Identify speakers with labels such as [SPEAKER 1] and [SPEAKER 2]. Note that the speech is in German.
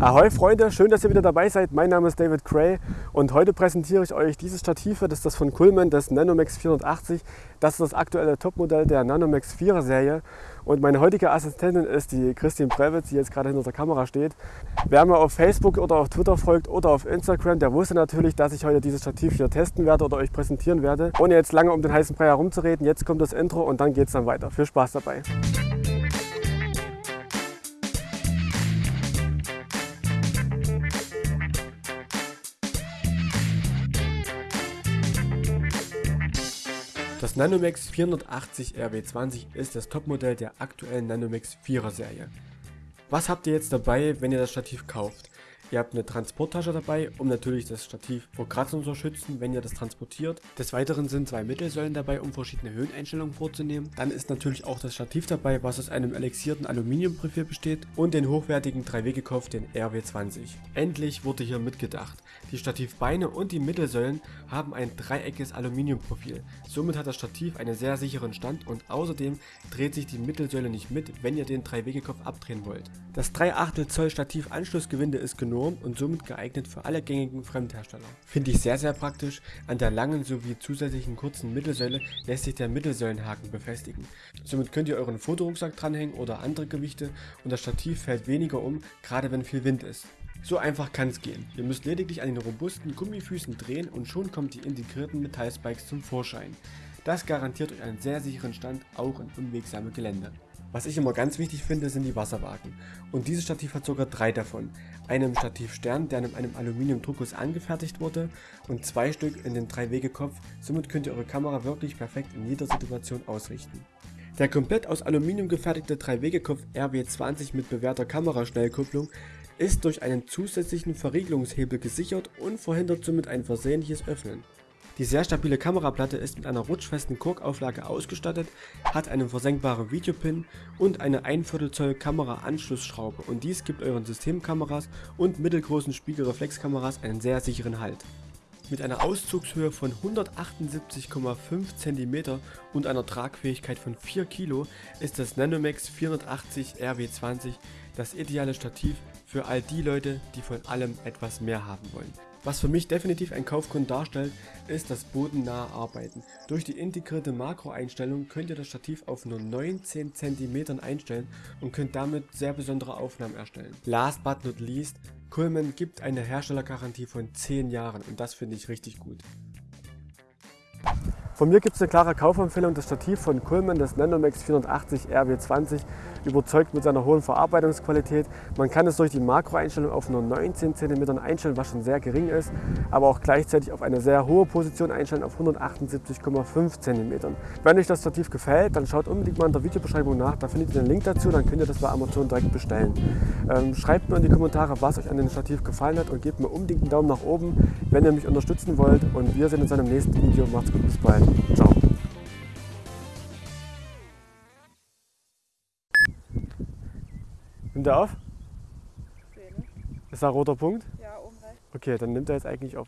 [SPEAKER 1] Ahoi Freunde, schön, dass ihr wieder dabei seid. Mein Name ist David Cray und heute präsentiere ich euch dieses Stativ. Das ist das von Coolman, das Nanomax 480. Das ist das aktuelle Topmodell der Nanomax 4er Serie. Und meine heutige Assistentin ist die Christine Previtz, die jetzt gerade hinter der Kamera steht. Wer mir auf Facebook oder auf Twitter folgt oder auf Instagram, der wusste natürlich, dass ich heute dieses Stativ hier testen werde oder euch präsentieren werde. Ohne jetzt lange um den heißen Brei herumzureden, jetzt kommt das Intro und dann geht es dann weiter. Viel Spaß dabei. Das Nanomax 480 RW20 ist das Topmodell der aktuellen Nanomax 4er Serie. Was habt ihr jetzt dabei, wenn ihr das Stativ kauft? Ihr habt eine Transporttasche dabei, um natürlich das Stativ vor Kratzern zu schützen, wenn ihr das transportiert. Des Weiteren sind zwei Mittelsäulen dabei, um verschiedene Höheneinstellungen vorzunehmen. Dann ist natürlich auch das Stativ dabei, was aus einem elixierten Aluminiumprofil besteht und den hochwertigen 3W-Gekopf, den RW20. Endlich wurde hier mitgedacht. Die Stativbeine und die Mittelsäulen haben ein dreieckiges Aluminiumprofil. Somit hat das Stativ einen sehr sicheren Stand und außerdem dreht sich die Mittelsäule nicht mit, wenn ihr den 3W-Gekopf abdrehen wollt. Das 3 Achtel Zoll Stativ Anschlussgewinde ist genormt Norm und somit geeignet für alle gängigen Fremdhersteller. Finde ich sehr sehr praktisch, an der langen sowie zusätzlichen kurzen Mittelsäule lässt sich der Mittelsäulenhaken befestigen. Somit könnt ihr euren Fotorucksack dranhängen oder andere Gewichte und das Stativ fällt weniger um, gerade wenn viel Wind ist. So einfach kann es gehen. Ihr müsst lediglich an den robusten Gummifüßen drehen und schon kommt die integrierten Metallspikes zum Vorschein. Das garantiert euch einen sehr sicheren Stand auch in unwegsamem Gelände. Was ich immer ganz wichtig finde, sind die Wasserwagen. Und dieses Stativ hat sogar drei davon. Einen Stativ Stern, der in einem Aluminiumdruckguss angefertigt wurde und zwei Stück in den 3-Wege-Kopf. Somit könnt ihr eure Kamera wirklich perfekt in jeder Situation ausrichten. Der komplett aus Aluminium gefertigte 3-Wege-Kopf RW20 mit bewährter Kameraschnellkupplung ist durch einen zusätzlichen Verriegelungshebel gesichert und verhindert somit ein versehentliches Öffnen. Die sehr stabile Kameraplatte ist mit einer rutschfesten Korkauflage ausgestattet, hat einen versenkbaren Videopin und eine 1 Viertel Zoll Kameraanschlussschraube und dies gibt euren Systemkameras und mittelgroßen Spiegelreflexkameras einen sehr sicheren Halt. Mit einer Auszugshöhe von 178,5 cm und einer Tragfähigkeit von 4 Kg ist das Nanomax 480 RW20 das ideale Stativ für all die Leute, die von allem etwas mehr haben wollen. Was für mich definitiv ein Kaufgrund darstellt, ist das bodennahe Arbeiten. Durch die integrierte Makroeinstellung könnt ihr das Stativ auf nur 19 cm einstellen und könnt damit sehr besondere Aufnahmen erstellen. Last but not least, Coleman gibt eine Herstellergarantie von 10 Jahren und das finde ich richtig gut. Von mir gibt es eine klare Kaufempfehlung, das Stativ von Coleman, das Nanomax 480 RW20 überzeugt mit seiner hohen Verarbeitungsqualität. Man kann es durch die Makroeinstellung auf nur 19 cm einstellen, was schon sehr gering ist, aber auch gleichzeitig auf eine sehr hohe Position einstellen auf 178,5 cm. Wenn euch das Stativ gefällt, dann schaut unbedingt mal in der Videobeschreibung nach, da findet ihr den Link dazu, dann könnt ihr das bei Amazon direkt bestellen. Ähm, schreibt mir in die Kommentare, was euch an dem Stativ gefallen hat und gebt mir unbedingt einen Daumen nach oben, wenn ihr mich unterstützen wollt und wir sehen uns in einem nächsten Video. Macht's gut, bis bald. Ciao. Nimmt er auf?
[SPEAKER 2] Sehe nicht.
[SPEAKER 1] Ist da ein roter Punkt?
[SPEAKER 2] Ja, oben rechts.
[SPEAKER 1] Okay, dann nimmt er jetzt eigentlich auf.